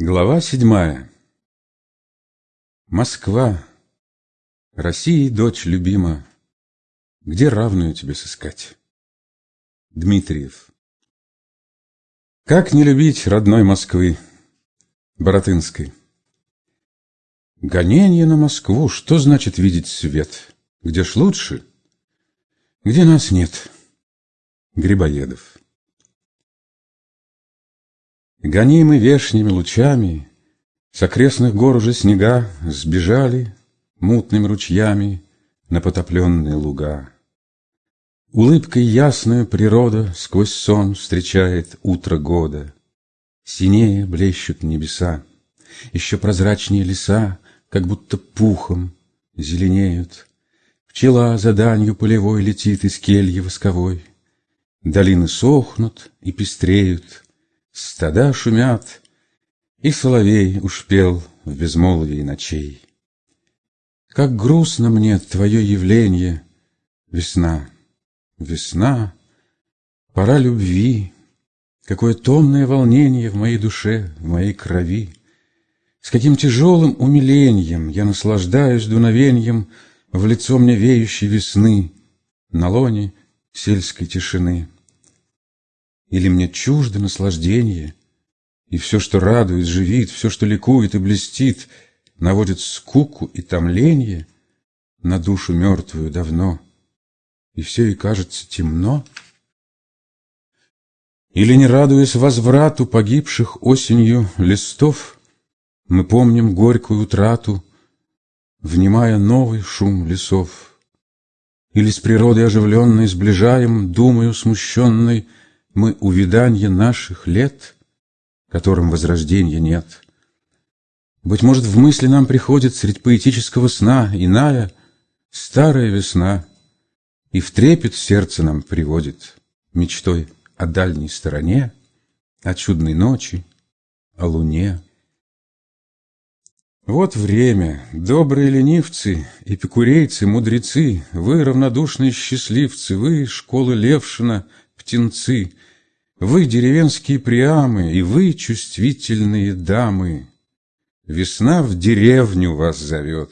Глава седьмая Москва, России дочь любима, Где равную тебе сыскать? Дмитриев Как не любить родной Москвы, Боротынской? Гонение на Москву, что значит видеть свет? Где ж лучше? Где нас нет? Грибоедов Гонимы вешними лучами, С окрестных гор уже снега Сбежали мутными ручьями На потопленные луга. Улыбкой ясную природа Сквозь сон встречает утро года. Синее блещут небеса, Еще прозрачнее леса, Как будто пухом зеленеют. Пчела за данью полевой Летит из кельи восковой. Долины сохнут и пестреют — Стада шумят, и соловей уж пел в безмолвии ночей. Как грустно мне твое явление, весна, весна, пора любви, Какое томное волнение в моей душе, в моей крови. С каким тяжелым умилением я наслаждаюсь дуновением В лицо мне веющей весны на лоне сельской тишины. Или мне чуждо наслаждение, И все, что радует, живит, Все, что ликует и блестит, Наводит скуку и томление На душу мертвую давно, И все ей кажется темно? Или, не радуясь возврату Погибших осенью листов, Мы помним горькую утрату, Внимая новый шум лесов? Или с природой оживленной Сближаем, думаю смущенной, мы увиданье наших лет, которым возрождения нет. Быть может, в мысли нам приходит средь поэтического сна иная, старая весна, и в трепет сердце нам приводит мечтой о дальней стороне, о чудной ночи, о луне. Вот время, добрые ленивцы, эпикурейцы, мудрецы, Вы, равнодушные счастливцы, вы, школы Левшина, птенцы — вы, деревенские приамы, и вы, чувствительные дамы, Весна в деревню вас зовет.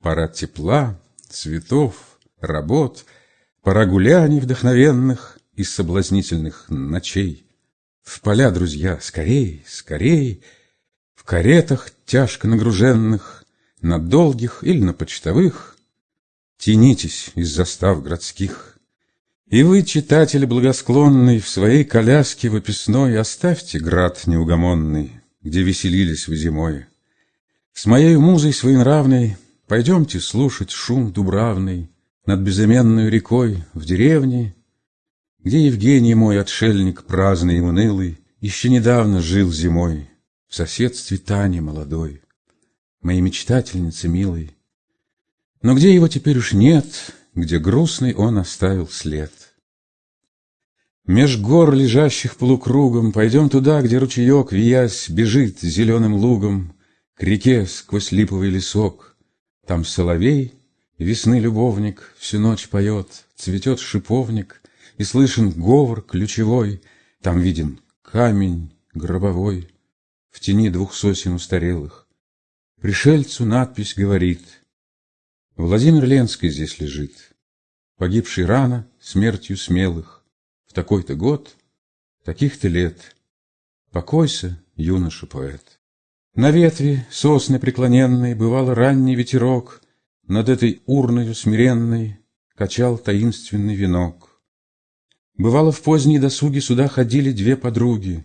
Пора тепла, цветов, работ, Пора гуляний вдохновенных и соблазнительных ночей. В поля, друзья, скорей, скорей, В каретах тяжко нагруженных, На долгих или на почтовых, Тянитесь из застав городских — и вы, читатель благосклонный, В своей коляске выписной Оставьте град неугомонный, Где веселились вы зимой. С моей музой своенравной Пойдемте слушать шум дубравный Над безыменной рекой в деревне, Где Евгений мой, отшельник праздный и унылый, Еще недавно жил зимой В соседстве Тани молодой, Моей мечтательницы милой. Но где его теперь уж нет, Где грустный он оставил след. Меж гор, лежащих полукругом, Пойдем туда, где ручеек, виясь, Бежит зеленым лугом К реке сквозь липовый лесок. Там соловей, весны любовник, Всю ночь поет, цветет шиповник, И слышен говор ключевой, Там виден камень гробовой В тени двух сосен устарелых. Пришельцу надпись говорит, Владимир Ленский здесь лежит, Погибший рано смертью смелых, в такой-то год, таких-то лет. Покойся, юноша-поэт. На ветви сосны преклоненной Бывал ранний ветерок, Над этой урною смиренной Качал таинственный венок. Бывало, в поздние досуги Сюда ходили две подруги,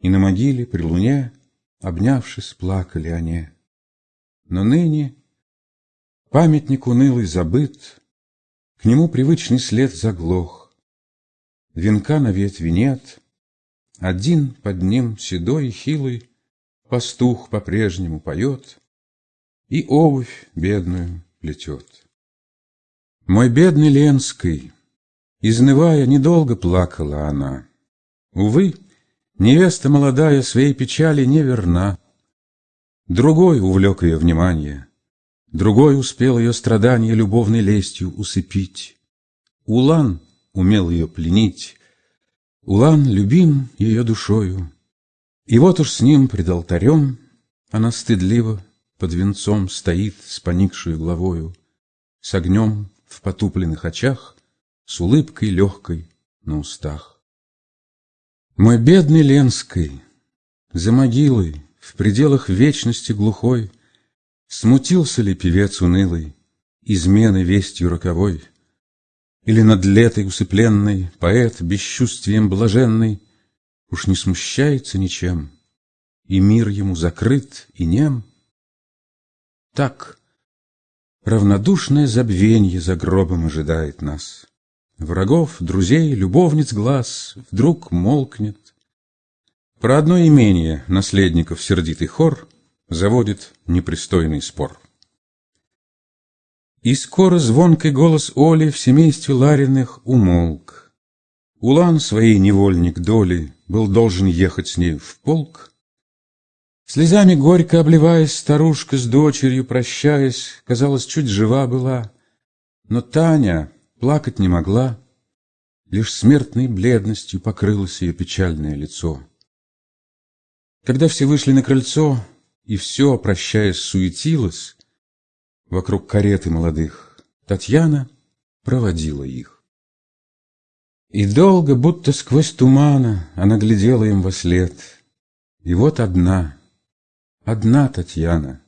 И на могиле при луне, Обнявшись, плакали они. Но ныне памятник унылый забыт, К нему привычный след заглох. Венка на ветви нет, Один под ним седой и хилый Пастух по-прежнему поет И обувь бедную плетет. Мой бедный Ленский, Изнывая, недолго плакала она. Увы, невеста молодая Своей печали не верна. Другой увлек ее внимание, Другой успел ее страдания Любовной лестью усыпить. Улан умел ее пленить. Улан любим ее душою, И вот уж с ним пред алтарем Она стыдливо под венцом Стоит с поникшую главою, С огнем в потупленных очах, С улыбкой легкой на устах. Мой бедный Ленской, за могилой, В пределах вечности глухой, Смутился ли певец унылый Измены вестью роковой? Или над летой усыпленный Поэт бесчувствием блаженный Уж не смущается ничем, И мир ему закрыт и нем? Так, равнодушное забвенье За гробом ожидает нас. Врагов, друзей, любовниц глаз Вдруг молкнет. Про одно имение наследников сердитый хор Заводит непристойный спор. И скоро звонкий голос Оли В семействе Лариных умолк. Улан своей невольник доли Был должен ехать с ней в полк. Слезами горько обливаясь, Старушка с дочерью прощаясь, Казалось, чуть жива была. Но Таня плакать не могла, Лишь смертной бледностью Покрылось ее печальное лицо. Когда все вышли на крыльцо, И все, прощаясь, суетилось, Вокруг кареты молодых Татьяна проводила их. И долго, будто сквозь тумана, Она глядела им во след. И вот одна, одна Татьяна.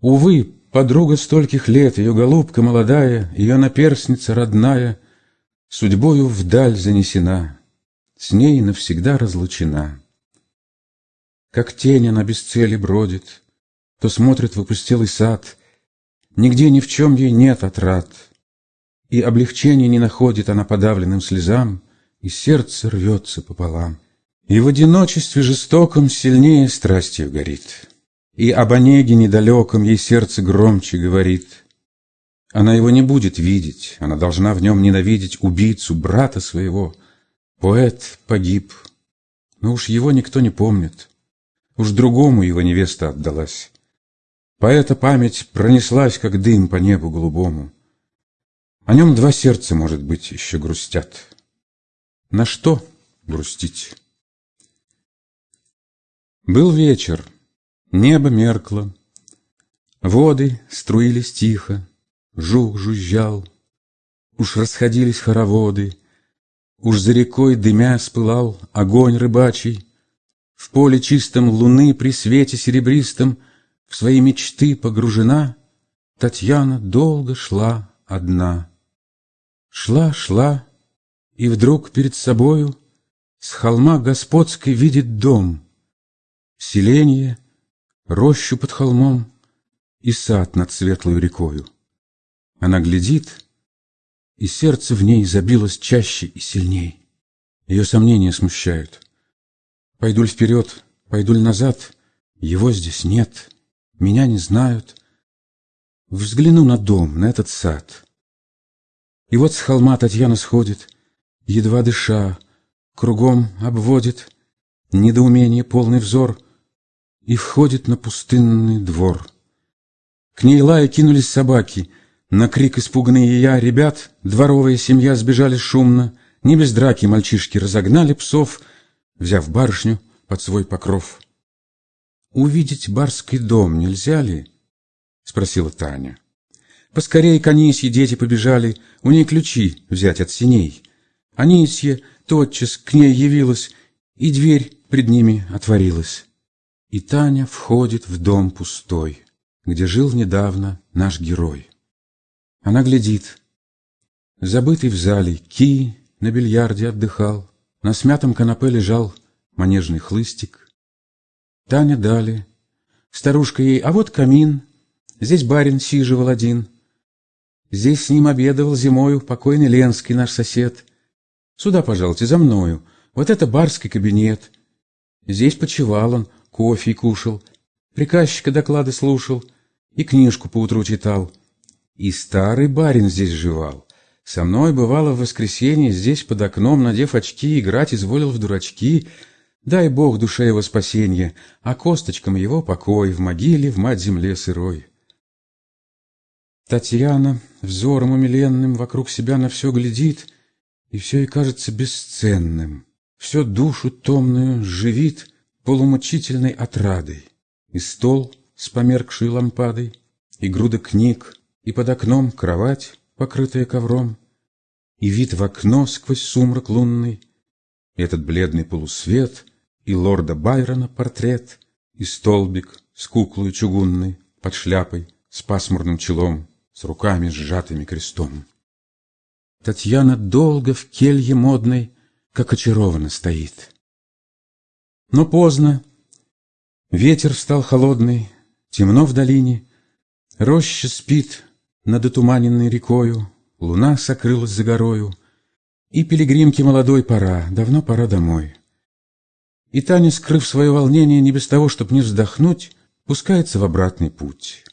Увы, подруга стольких лет, Ее голубка молодая, Ее наперсница родная, Судьбою вдаль занесена, С ней навсегда разлучена. Как тень она без цели бродит, То смотрит в опустелый сад — Нигде ни в чем ей нет отрад, И облегчения не находит она подавленным слезам, И сердце рвется пополам. И в одиночестве жестоком Сильнее страстью горит, И об Онеге недалеком Ей сердце громче говорит. Она его не будет видеть, Она должна в нем ненавидеть Убийцу брата своего. Поэт погиб, но уж его никто не помнит, Уж другому его невеста отдалась. Поэта память пронеслась, как дым по небу голубому. О нем два сердца, может быть, еще грустят. На что грустить? Был вечер, небо меркло, Воды струились тихо, жук жужжал, Уж расходились хороводы, Уж за рекой дымя спылал огонь рыбачий, В поле чистом луны при свете серебристом — в свои мечты погружена, Татьяна долго шла одна. Шла, шла, и вдруг перед собою С холма господской видит дом, Селенье, рощу под холмом И сад над светлой рекою. Она глядит, и сердце в ней забилось чаще и сильней. Ее сомнения смущают. Пойду ли вперед, пойду ли назад, его здесь нет меня не знают. Взгляну на дом, на этот сад. И вот с холма Татьяна сходит, едва дыша, кругом обводит недоумение полный взор и входит на пустынный двор. К ней лая кинулись собаки, на крик испуганные я, ребят, дворовая семья сбежали шумно, не без драки мальчишки разогнали псов, взяв барышню под свой покров. «Увидеть барский дом нельзя ли?» — спросила Таня. Поскорей к Анисье дети побежали, у ней ключи взять от синей. Анисья тотчас к ней явилась, и дверь пред ними отворилась. И Таня входит в дом пустой, где жил недавно наш герой. Она глядит. Забытый в зале ки на бильярде отдыхал, на смятом канапе лежал манежный хлыстик, Таня дали. Старушка ей, а вот камин, здесь барин сиживал один. Здесь с ним обедовал зимою покойный Ленский, наш сосед. Сюда, пожалуйте, за мною. Вот это барский кабинет. Здесь почевал он, кофе кушал, приказчика доклады слушал и книжку поутру читал. И старый барин здесь жевал. Со мной, бывало, в воскресенье здесь под окном, надев очки, играть изволил в дурачки — Дай Бог душе его спасенье, а косточкам его покой в могиле в мать-земле сырой. Татьяна взором умиленным вокруг себя на все глядит, и все ей кажется бесценным, все душу томную живит полумучительной отрадой, И стол с померкшей лампадой, И груда книг, и под окном кровать, покрытая ковром, И вид в окно сквозь сумрак лунный, и Этот бледный полусвет, и лорда Байрона портрет, И столбик с куклой чугунной под шляпой, С пасмурным челом, с руками сжатыми крестом. Татьяна долго в келье модной, как очарована стоит. Но поздно, ветер стал холодный, темно в долине, Роща спит над отуманенной рекою, Луна сокрылась за горою, И пилигримке молодой пора, давно пора домой. И Таня, скрыв свое волнение не без того, чтобы не вздохнуть, Пускается в обратный путь.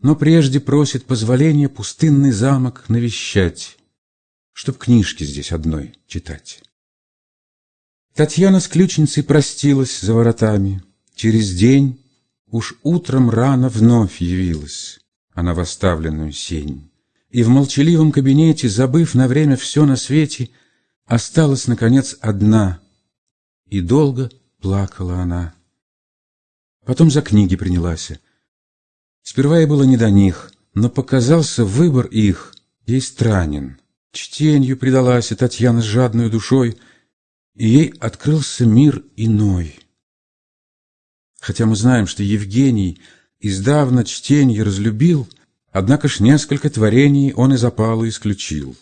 Но прежде просит позволения пустынный замок навещать, Чтоб книжки здесь одной читать. Татьяна с ключницей простилась за воротами. Через день, уж утром рано вновь явилась она в оставленную сень. И в молчаливом кабинете, забыв на время все на свете, осталась, наконец, одна. И долго плакала она. Потом за книги принялась. Сперва ей было не до них, но показался выбор их ей странен. Чтенью предалась Татьяна с жадной душой, и ей открылся мир иной. Хотя мы знаем, что Евгений издавна чтенье разлюбил, однако ж несколько творений он из опала исключил.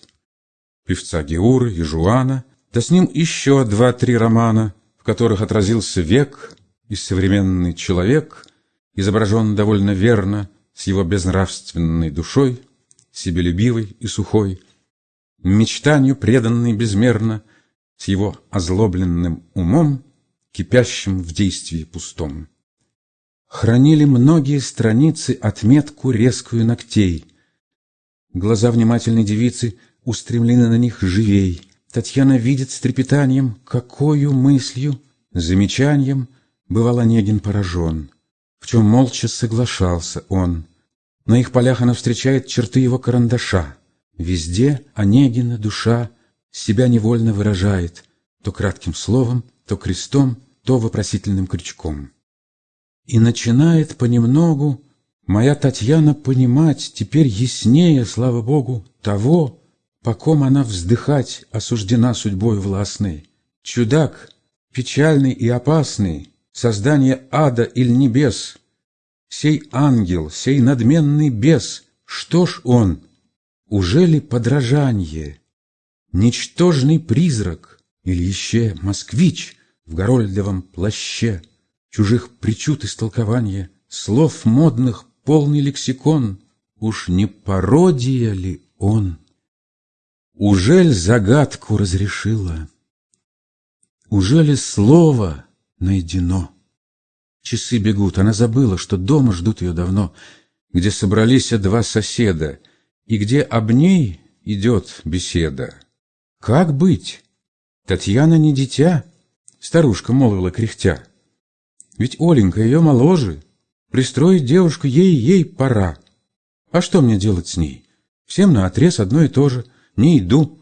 Певца Геуры и Жуана, да с ним еще два-три романа, в которых отразился век и современный человек, изображен довольно верно, с его безнравственной душой, себелюбивой и сухой, мечтанию преданной безмерно, с его озлобленным умом, кипящим в действии пустом. Хранили многие страницы отметку резкую ногтей. Глаза внимательной девицы устремлены на них живей. Татьяна видит с трепетанием, какою мыслью, замечанием бывал Онегин поражен, в чем молча соглашался он. На их полях она встречает черты его карандаша. Везде Онегина душа себя невольно выражает, то кратким словом, то крестом, то вопросительным крючком. И начинает понемногу моя Татьяна понимать теперь яснее, слава Богу, того, по ком она вздыхать осуждена судьбой властной. Чудак, печальный и опасный, создание ада или небес, сей ангел, сей надменный бес, что ж он? Уже ли подражание? Ничтожный призрак или еще москвич в горольдовом плаще? чужих причуд истолкования, слов модных полный лексикон, уж не пародия ли он? Ужель загадку разрешила? Ужели слово найдено? Часы бегут, она забыла, что дома ждут ее давно, где собрались два соседа, и где об ней идет беседа. Как быть? Татьяна не дитя, старушка молвила кряхтя. Ведь Оленька ее моложе. Пристроить девушку ей-ей пора. А что мне делать с ней? Всем на отрез одно и то же. Не иду.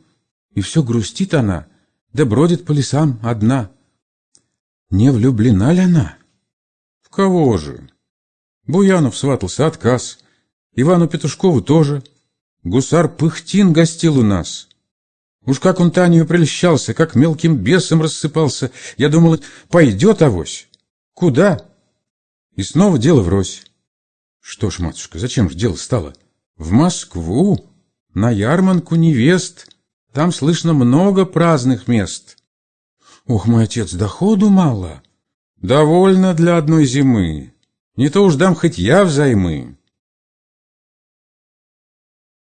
И все грустит она, да бродит по лесам одна. Не влюблена ли она? В кого же? Буянов сватался, отказ. Ивану Петушкову тоже. Гусар Пыхтин гостил у нас. Уж как он Таню прельщался, как мелким бесом рассыпался. Я думал, пойдет авось. Куда? И снова дело врозь. Что ж, матушка, зачем же дело стало? В Москву, на ярманку невест. Там слышно много праздных мест. Ох, мой отец, доходу мало. Довольно для одной зимы. Не то уж дам хоть я взаймы.